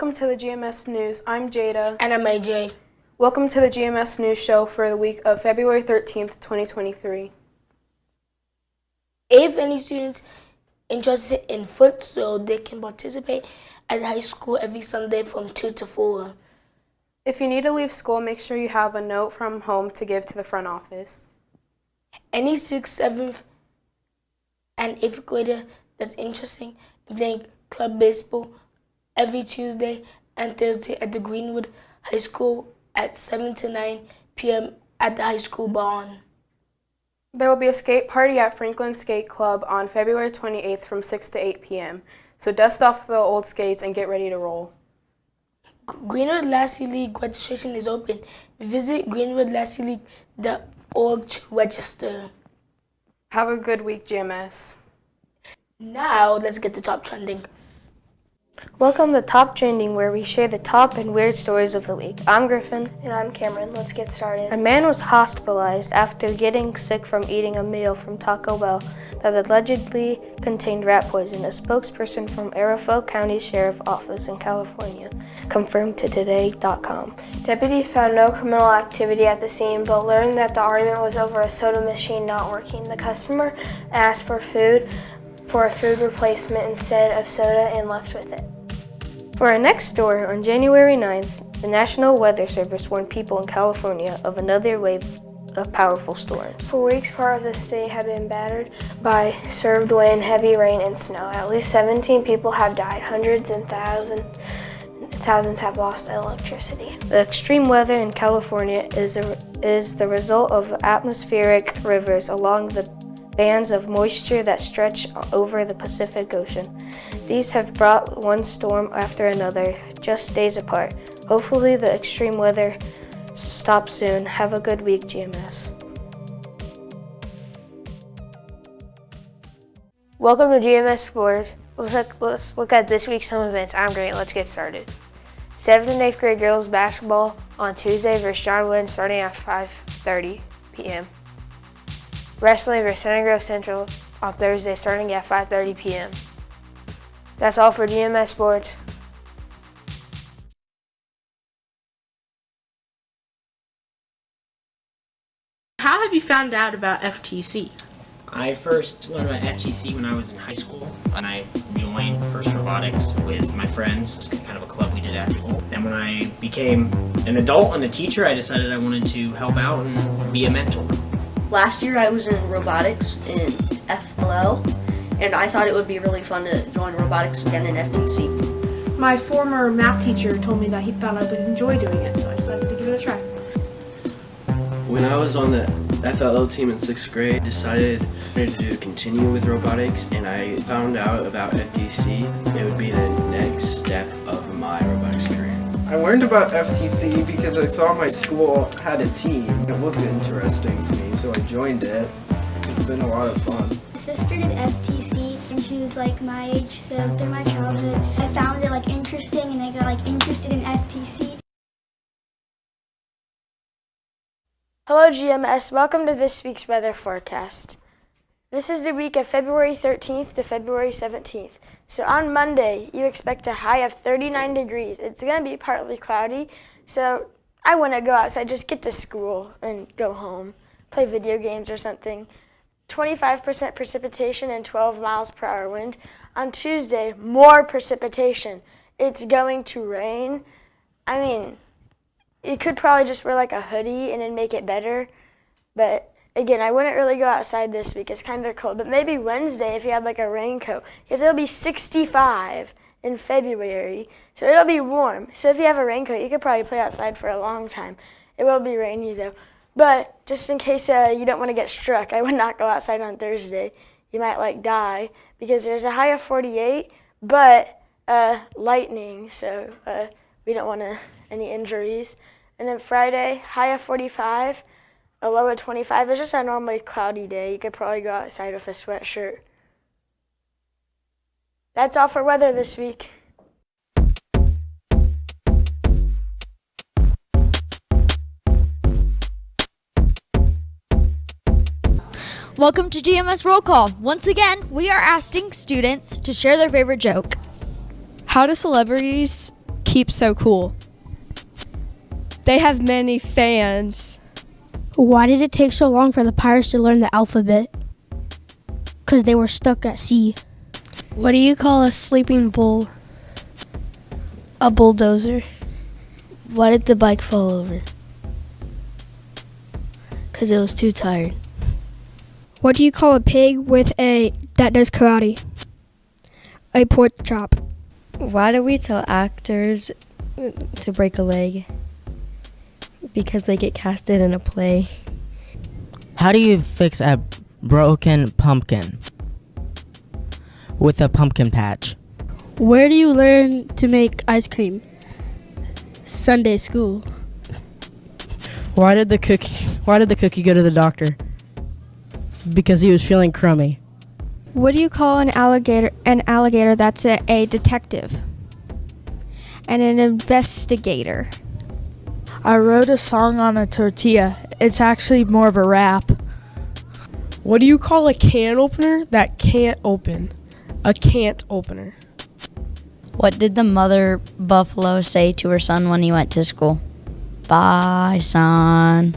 Welcome to the GMS News. I'm Jada. And I'm AJ. Welcome to the GMS News Show for the week of February 13th, 2023. If any students interested in futsal, they can participate at high school every Sunday from 2 to 4. If you need to leave school, make sure you have a note from home to give to the front office. Any 6th, 7th, and 8th grader that's interested in playing club baseball every Tuesday and Thursday at the Greenwood High School at 7 to 9 p.m. at the high school barn. There will be a skate party at Franklin Skate Club on February 28th from 6 to 8 p.m. So dust off the old skates and get ready to roll. Greenwood Lassie League registration is open. Visit greenwoodlassieleague.org to register. Have a good week, GMS. Now, let's get to top trending. Welcome to Top Trending, where we share the top and weird stories of the week. I'm Griffin. And I'm Cameron. Let's get started. A man was hospitalized after getting sick from eating a meal from Taco Bell that allegedly contained rat poison. A spokesperson from Arapahoe County Sheriff Office in California confirmed to Today.com. Deputies found no criminal activity at the scene, but learned that the argument was over a soda machine not working. The customer asked for food for a food replacement instead of soda and left with it. For our next story, on January 9th, the National Weather Service warned people in California of another wave of powerful storms. For weeks, part of the state had been battered by surf wind, heavy rain, and snow. At least 17 people have died. Hundreds and thousands thousands have lost electricity. The extreme weather in California is, a, is the result of atmospheric rivers along the bands of moisture that stretch over the Pacific Ocean. These have brought one storm after another, just days apart. Hopefully the extreme weather stops soon. Have a good week, GMS. Welcome to GMS Sports. Let's look, let's look at this week's home events. I'm great. Let's get started. 7th and 8th grade girls basketball on Tuesday versus John Wynn starting at 5.30 p.m. Wrestling versus Center Grove Central on Thursday starting at 5.30 p.m. That's all for GMS Sports. How have you found out about FTC? I first learned about FTC when I was in high school and I joined First Robotics with my friends, kind of a club we did after school. Then when I became an adult and a teacher, I decided I wanted to help out and be a mentor. Last year I was in robotics in FLL and I thought it would be really fun to join robotics again in FTC. My former math teacher told me that he thought I would enjoy doing it, so I decided to give it a try. When I was on the FLL team in 6th grade, decided to continue with robotics and I found out about FTC. It would be the next step learned about FTC because I saw my school had a team. It looked interesting to me, so I joined it. It's been a lot of fun. My sister did FTC and she was like my age, so through my childhood, I found it like interesting and I got like interested in FTC. Hello GMS, welcome to this week's weather forecast. This is the week of February 13th to February 17th. So on Monday, you expect a high of 39 degrees. It's going to be partly cloudy, so I want to go outside, just get to school and go home, play video games or something. 25% precipitation and 12 miles per hour wind. On Tuesday, more precipitation. It's going to rain. I mean, you could probably just wear like a hoodie and then make it better, but Again, I wouldn't really go outside this week. It's kind of cold. But maybe Wednesday if you had like a raincoat. Because it'll be 65 in February. So it'll be warm. So if you have a raincoat, you could probably play outside for a long time. It will be rainy though. But just in case uh, you don't want to get struck, I would not go outside on Thursday. You might like die because there's a high of 48, but uh, lightning. So uh, we don't want any injuries. And then Friday, high of 45 a low of 25. It's just a normally cloudy day. You could probably go outside with a sweatshirt. That's all for weather this week. Welcome to GMS Roll Call. Once again, we are asking students to share their favorite joke. How do celebrities keep so cool? They have many fans. Why did it take so long for the pirates to learn the alphabet? Because they were stuck at sea. What do you call a sleeping bull? A bulldozer. Why did the bike fall over? Because it was too tired. What do you call a pig with a that does karate? A pork chop. Why do we tell actors to break a leg? Because they get casted in a play. How do you fix a broken pumpkin? With a pumpkin patch. Where do you learn to make ice cream? Sunday school. Why did the cookie why did the cookie go to the doctor? Because he was feeling crummy. What do you call an alligator an alligator that's a, a detective? And an investigator. I wrote a song on a tortilla. It's actually more of a rap. What do you call a can opener that can't open? A can't opener. What did the mother buffalo say to her son when he went to school? Bye, son.